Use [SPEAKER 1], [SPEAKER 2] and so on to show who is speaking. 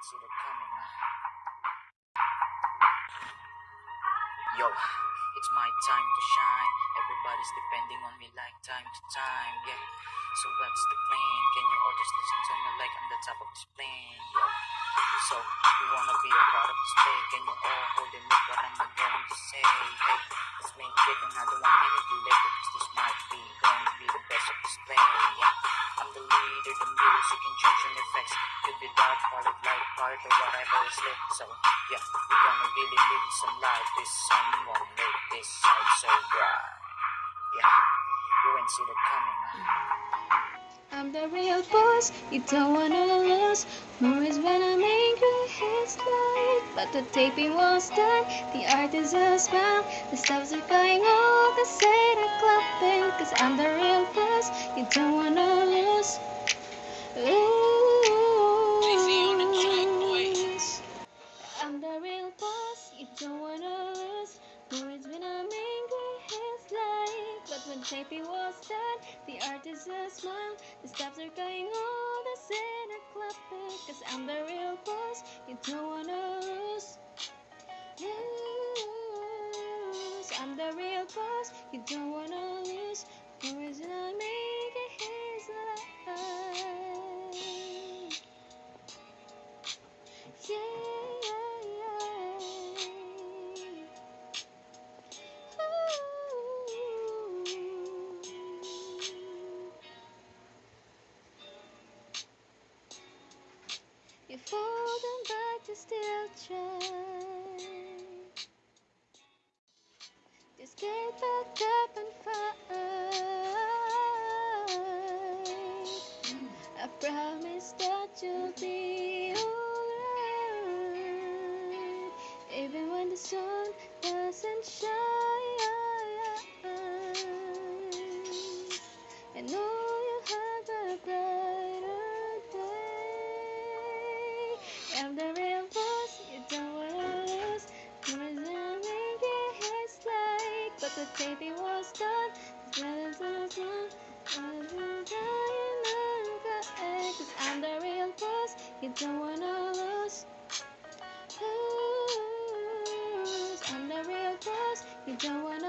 [SPEAKER 1] it coming. Yo, it's my time to shine. Everybody's depending on me like time to time. Yeah. So what's the plan? Can you all just listen to me like I'm the top of this plane? Yo. So you wanna be a part of this play? Can you all hold in me what I'm going to say? Hey, the music and changing effects. Could be dark, it light, part or whatever is lit. So yeah, we're gonna really need some light. This someone make this sound so bright. Yeah, you ain't seen it coming. Huh?
[SPEAKER 2] I'm the real boss, you don't wanna lose. Movies when I'm angry, it's like, but the taping was done. The art is a smile, the stops are going all the same clapping. Cause I'm the real boss, you don't wanna lose. I'm the real boss, you don't wanna lose. When I'm angry, but when taping was done, the art is smile. The stops are going all the are clapping. Cause I'm the real boss, you don't wanna lose. Lose. I'm the real boss, you don't wanna lose. Movies when I'm angry, You fall down but you still try. Just get back up and fight. I promise that you'll be alright, even when the sun doesn't shine. I'm the real boss, you don't wanna lose. You resume and get his like, but the baby was done. Cause I'm the real boss, you don't wanna lose. lose. I'm the real boss, you don't wanna